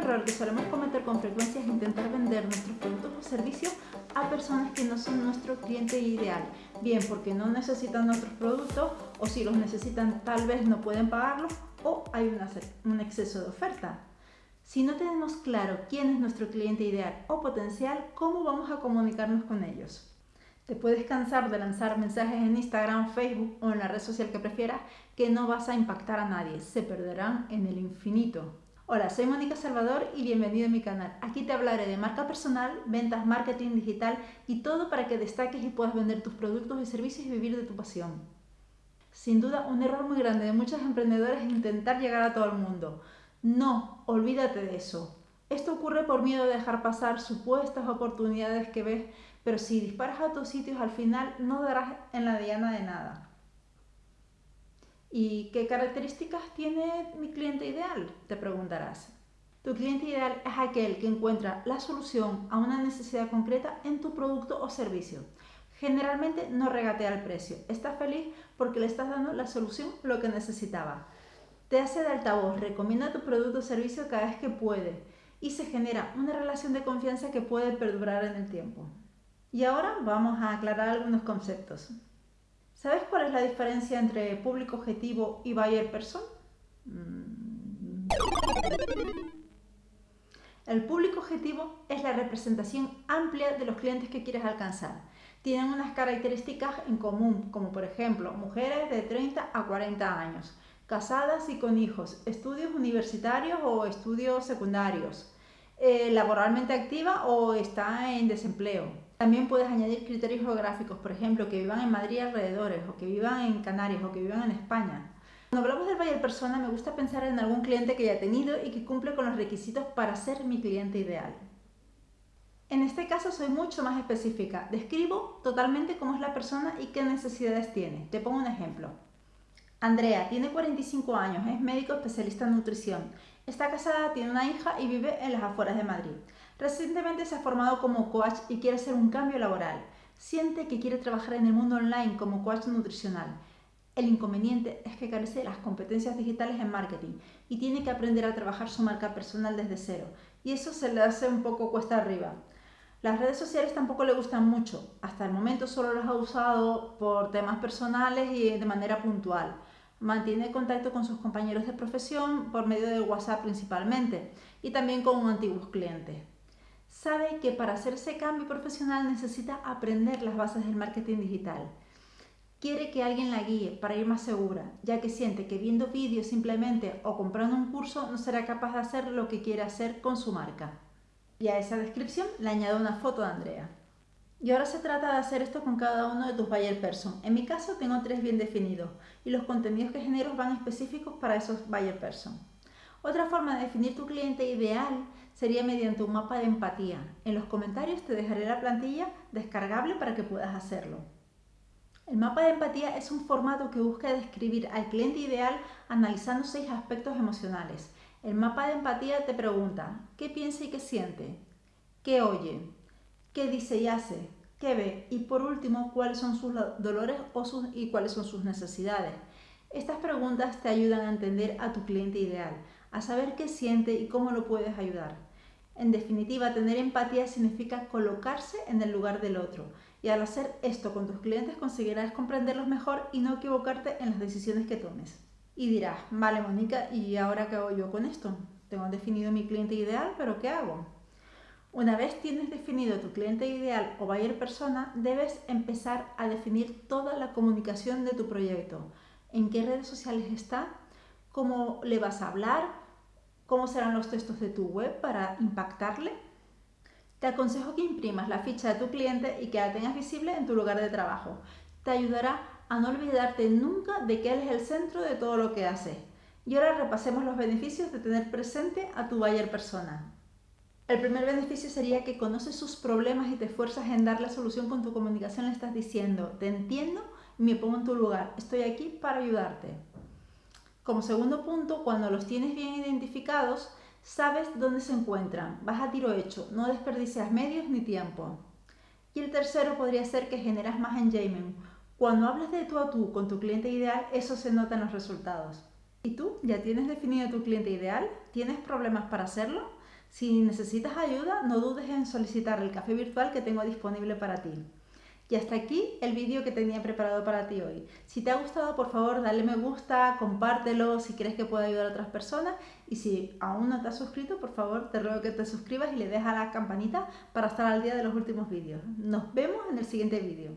error que solemos cometer con frecuencia es intentar vender nuestros productos o servicios a personas que no son nuestro cliente ideal, bien porque no necesitan nuestros productos o si los necesitan tal vez no pueden pagarlos o hay un exceso de oferta. Si no tenemos claro quién es nuestro cliente ideal o potencial, ¿cómo vamos a comunicarnos con ellos? Te puedes cansar de lanzar mensajes en Instagram, Facebook o en la red social que prefieras que no vas a impactar a nadie, se perderán en el infinito. Hola, soy Mónica Salvador y bienvenido a mi canal. Aquí te hablaré de marca personal, ventas, marketing digital y todo para que destaques y puedas vender tus productos y servicios y vivir de tu pasión. Sin duda, un error muy grande de muchos emprendedores es intentar llegar a todo el mundo. No, olvídate de eso. Esto ocurre por miedo de dejar pasar supuestas oportunidades que ves pero si disparas a tus sitios al final no darás en la diana de nada. ¿Y qué características tiene mi cliente ideal? Te preguntarás. Tu cliente ideal es aquel que encuentra la solución a una necesidad concreta en tu producto o servicio. Generalmente no regatea el precio, está feliz porque le estás dando la solución lo que necesitaba. Te hace de altavoz, recomienda tu producto o servicio cada vez que puede y se genera una relación de confianza que puede perdurar en el tiempo. Y ahora vamos a aclarar algunos conceptos. ¿Sabes cuál es la diferencia entre público objetivo y buyer person? Mm. El público objetivo es la representación amplia de los clientes que quieres alcanzar. Tienen unas características en común, como por ejemplo, mujeres de 30 a 40 años, casadas y con hijos, estudios universitarios o estudios secundarios, eh, laboralmente activa o está en desempleo, también puedes añadir criterios geográficos, por ejemplo, que vivan en Madrid alrededores, o que vivan en Canarias, o que vivan en España. Cuando hablamos del buyer persona, me gusta pensar en algún cliente que ya he tenido y que cumple con los requisitos para ser mi cliente ideal. En este caso soy mucho más específica. Describo totalmente cómo es la persona y qué necesidades tiene. Te pongo un ejemplo. Andrea tiene 45 años, es médico especialista en nutrición. Está casada, tiene una hija y vive en las afueras de Madrid. Recientemente se ha formado como coach y quiere hacer un cambio laboral. Siente que quiere trabajar en el mundo online como coach nutricional. El inconveniente es que carece de las competencias digitales en marketing y tiene que aprender a trabajar su marca personal desde cero. Y eso se le hace un poco cuesta arriba. Las redes sociales tampoco le gustan mucho. Hasta el momento solo las ha usado por temas personales y de manera puntual. Mantiene contacto con sus compañeros de profesión por medio de WhatsApp principalmente y también con antiguos clientes sabe que para hacerse cambio profesional necesita aprender las bases del marketing digital. Quiere que alguien la guíe para ir más segura, ya que siente que viendo vídeos simplemente o comprando un curso no será capaz de hacer lo que quiere hacer con su marca. Y a esa descripción le añado una foto de Andrea. Y ahora se trata de hacer esto con cada uno de tus buyer person. En mi caso tengo tres bien definidos y los contenidos que genero van específicos para esos buyer person. Otra forma de definir tu cliente ideal sería mediante un mapa de empatía. En los comentarios te dejaré la plantilla descargable para que puedas hacerlo. El mapa de empatía es un formato que busca describir al cliente ideal analizando seis aspectos emocionales. El mapa de empatía te pregunta qué piensa y qué siente, qué oye, qué dice y hace, qué ve y por último cuáles son sus dolores o y cuáles son sus necesidades. Estas preguntas te ayudan a entender a tu cliente ideal, a saber qué siente y cómo lo puedes ayudar. En definitiva, tener empatía significa colocarse en el lugar del otro y al hacer esto con tus clientes conseguirás comprenderlos mejor y no equivocarte en las decisiones que tomes. Y dirás, vale Mónica, ¿y ahora qué hago yo con esto? Tengo definido mi cliente ideal, pero ¿qué hago? Una vez tienes definido tu cliente ideal o buyer persona, debes empezar a definir toda la comunicación de tu proyecto. ¿En qué redes sociales está? Cómo le vas a hablar, cómo serán los textos de tu web para impactarle. Te aconsejo que imprimas la ficha de tu cliente y que la tengas visible en tu lugar de trabajo. Te ayudará a no olvidarte nunca de que él es el centro de todo lo que hace. Y ahora repasemos los beneficios de tener presente a tu buyer persona. El primer beneficio sería que conoces sus problemas y te esfuerzas en dar la solución con tu comunicación. Le estás diciendo, te entiendo me pongo en tu lugar. Estoy aquí para ayudarte. Como segundo punto, cuando los tienes bien identificados, sabes dónde se encuentran, vas a tiro hecho, no desperdicias medios ni tiempo. Y el tercero podría ser que generas más engagement. Cuando hablas de tú a tú con tu cliente ideal, eso se nota en los resultados. ¿Y tú? ¿Ya tienes definido tu cliente ideal? ¿Tienes problemas para hacerlo? Si necesitas ayuda, no dudes en solicitar el café virtual que tengo disponible para ti. Y hasta aquí el vídeo que tenía preparado para ti hoy. Si te ha gustado, por favor, dale me gusta, compártelo si crees que puede ayudar a otras personas. Y si aún no te has suscrito, por favor, te ruego que te suscribas y le dejes a la campanita para estar al día de los últimos vídeos. Nos vemos en el siguiente vídeo.